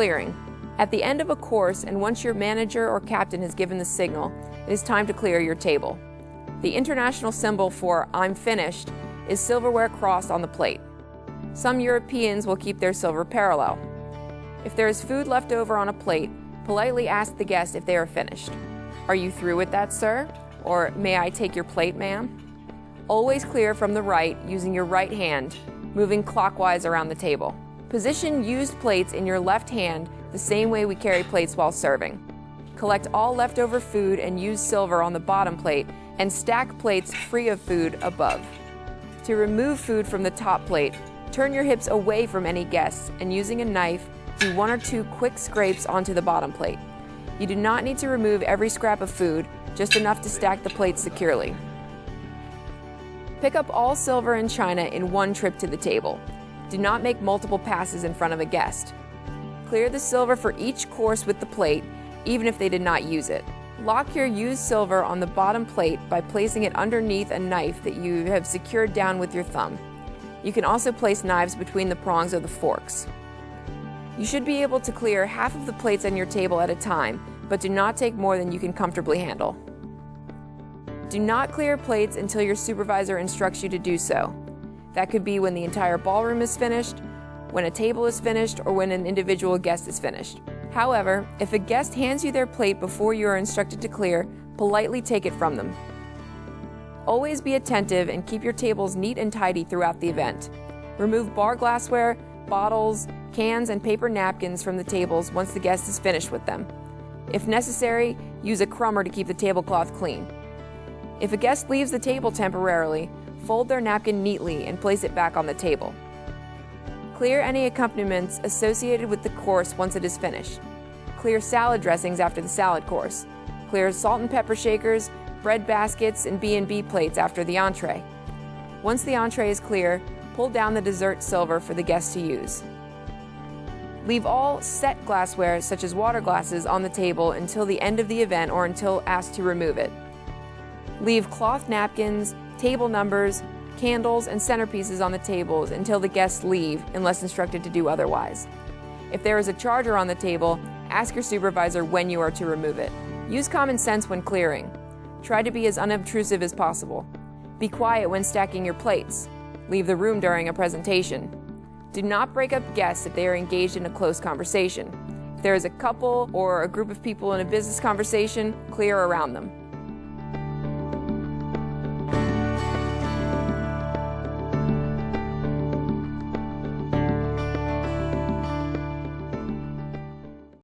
clearing. At the end of a course, and once your manager or captain has given the signal, it is time to clear your table. The international symbol for I'm finished is silverware crossed on the plate. Some Europeans will keep their silver parallel. If there is food left over on a plate, politely ask the guest if they are finished. Are you through with that, sir? Or may I take your plate, ma'am? Always clear from the right using your right hand, moving clockwise around the table. Position used plates in your left hand the same way we carry plates while serving. Collect all leftover food and used silver on the bottom plate and stack plates free of food above. To remove food from the top plate, turn your hips away from any guests and using a knife, do one or two quick scrapes onto the bottom plate. You do not need to remove every scrap of food, just enough to stack the plates securely. Pick up all silver and china in one trip to the table. Do not make multiple passes in front of a guest. Clear the silver for each course with the plate, even if they did not use it. Lock your used silver on the bottom plate by placing it underneath a knife that you have secured down with your thumb. You can also place knives between the prongs of the forks. You should be able to clear half of the plates on your table at a time, but do not take more than you can comfortably handle. Do not clear plates until your supervisor instructs you to do so. That could be when the entire ballroom is finished, when a table is finished, or when an individual guest is finished. However, if a guest hands you their plate before you are instructed to clear, politely take it from them. Always be attentive and keep your tables neat and tidy throughout the event. Remove bar glassware, bottles, cans, and paper napkins from the tables once the guest is finished with them. If necessary, use a crumber to keep the tablecloth clean. If a guest leaves the table temporarily, fold their napkin neatly and place it back on the table. Clear any accompaniments associated with the course once it is finished. Clear salad dressings after the salad course. Clear salt and pepper shakers, bread baskets, and B&B plates after the entree. Once the entree is clear, pull down the dessert silver for the guests to use. Leave all set glassware, such as water glasses, on the table until the end of the event or until asked to remove it. Leave cloth napkins, table numbers, candles, and centerpieces on the tables until the guests leave unless instructed to do otherwise. If there is a charger on the table, ask your supervisor when you are to remove it. Use common sense when clearing. Try to be as unobtrusive as possible. Be quiet when stacking your plates. Leave the room during a presentation. Do not break up guests if they are engaged in a close conversation. If there is a couple or a group of people in a business conversation, clear around them.